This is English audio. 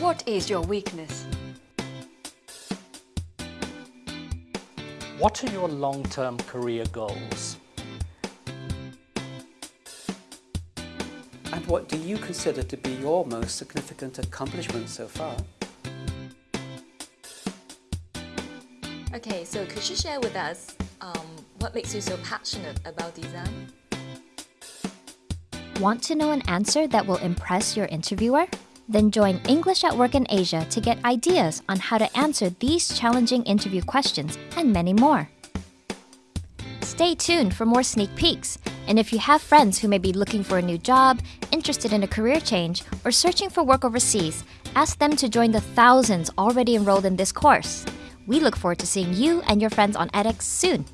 What is your weakness? What are your long-term career goals? And what do you consider to be your most significant accomplishment so far? Okay, so could you share with us um, what makes you so passionate about design? Want to know an answer that will impress your interviewer? Then join English at Work in Asia to get ideas on how to answer these challenging interview questions and many more. Stay tuned for more sneak peeks. And if you have friends who may be looking for a new job, interested in a career change, or searching for work overseas, ask them to join the thousands already enrolled in this course. We look forward to seeing you and your friends on edX soon.